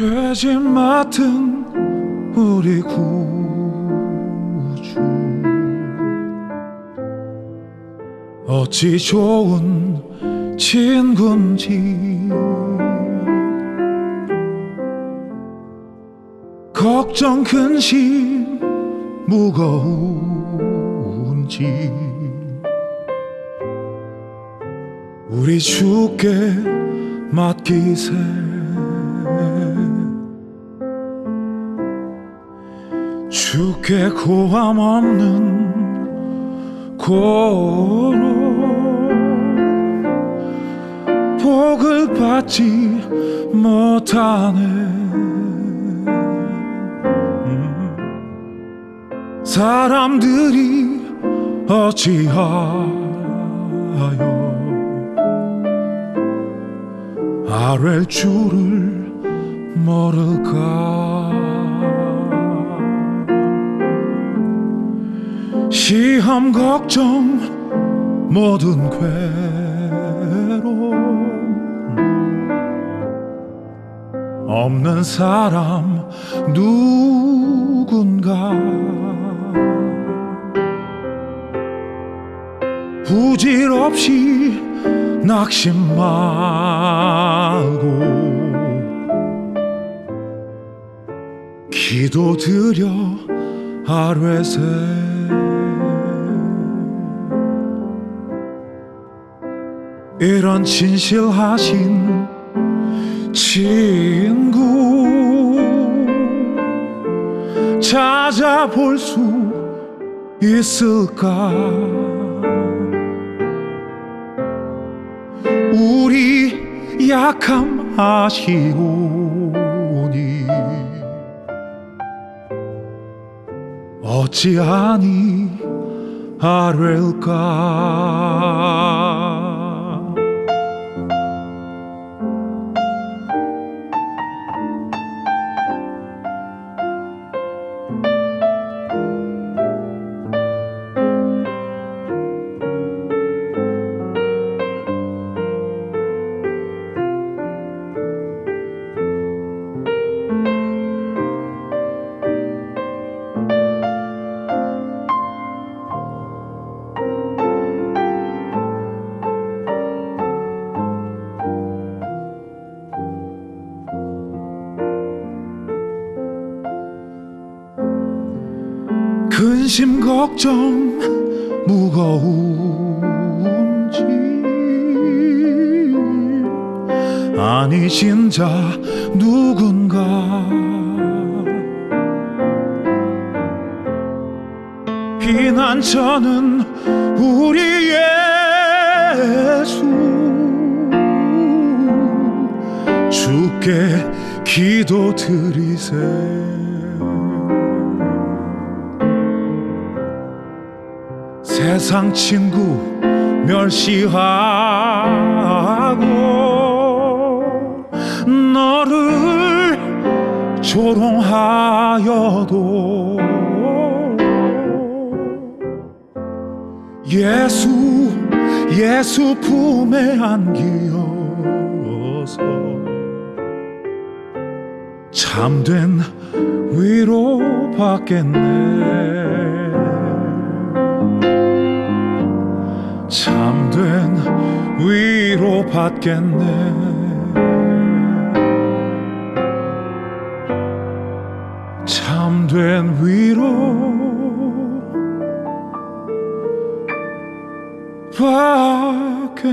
죄짐 맡은 우리 구주. 어찌 좋은 친군지. 걱정 근심 무거운지. 우리 주께 맡기세 주께 고함 없는 고로 복을 받지 못하네 음. 사람들이 어찌하여 아랠 줄을 모를까 시험 걱정 모든 괴로움 없는 사람 누군가. 부질없이 낙심 말고 기도드려 아뢰세 이런 진실하신 친구 찾아볼 수 있을까? 우리 약함 아시오니 어찌하니 아뢰일까 근심 걱정 무거운지. 아니 진짜 누군가. 피난처는 우리 예수. 주께 기도 드리세 세상 친구 멸시하고 너를 조롱하여도 예수 예수 품에 안기어서 참된 위로 받겠네 참된 위로 받겠네. 참된 위로 받겠네